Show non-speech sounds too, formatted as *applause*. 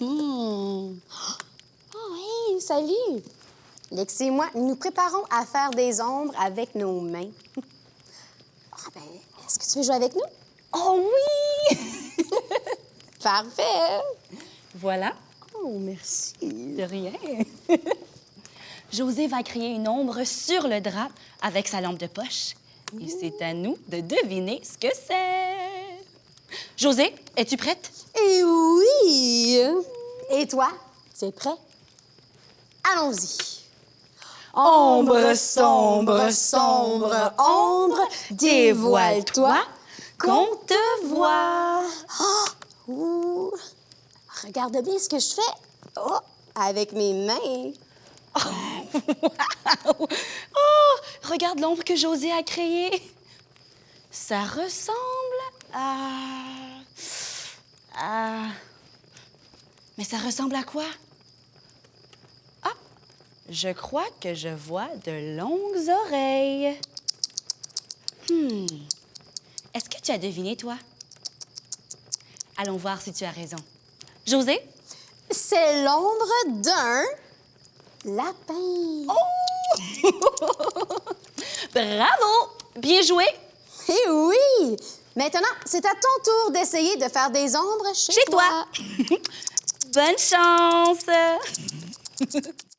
Hmm. *laughs* Oh, hey, salut! Lexi et moi, nous nous préparons à faire des ombres avec nos mains. *laughs* Ah, ben, est-ce que tu veux jouer avec nous? Oh oui! *laughs* Parfait! Voilà, Oh, merci. de rien. José va créer une ombre sur le drap avec sa lampe de poche. Et c'est à nous de deviner ce que c'est. José, es-tu prête? Et oui! Et toi, tu es prêt? Allons-y. Ombre sombre, sombre, ombre, dévoile-toi, qu'on te voit. Ouh. Regarde bien ce que je fais. Oh, avec mes mains. *laughs* Oh, regarde l'ombre que José a créée. Ça ressemble à... à... Mais ça ressemble à quoi? Ah, je crois que je vois de longues oreilles. Hmm. Est-ce que tu as deviné, toi? Allons voir si tu as raison. José? C'est l'ombre d'un lapin. *laughs* Bravo! Bien joué! Eh oui! Maintenant, c'est à ton tour d'essayer de faire des ombres chez, Chez toi. *laughs* Bonne chance! *laughs*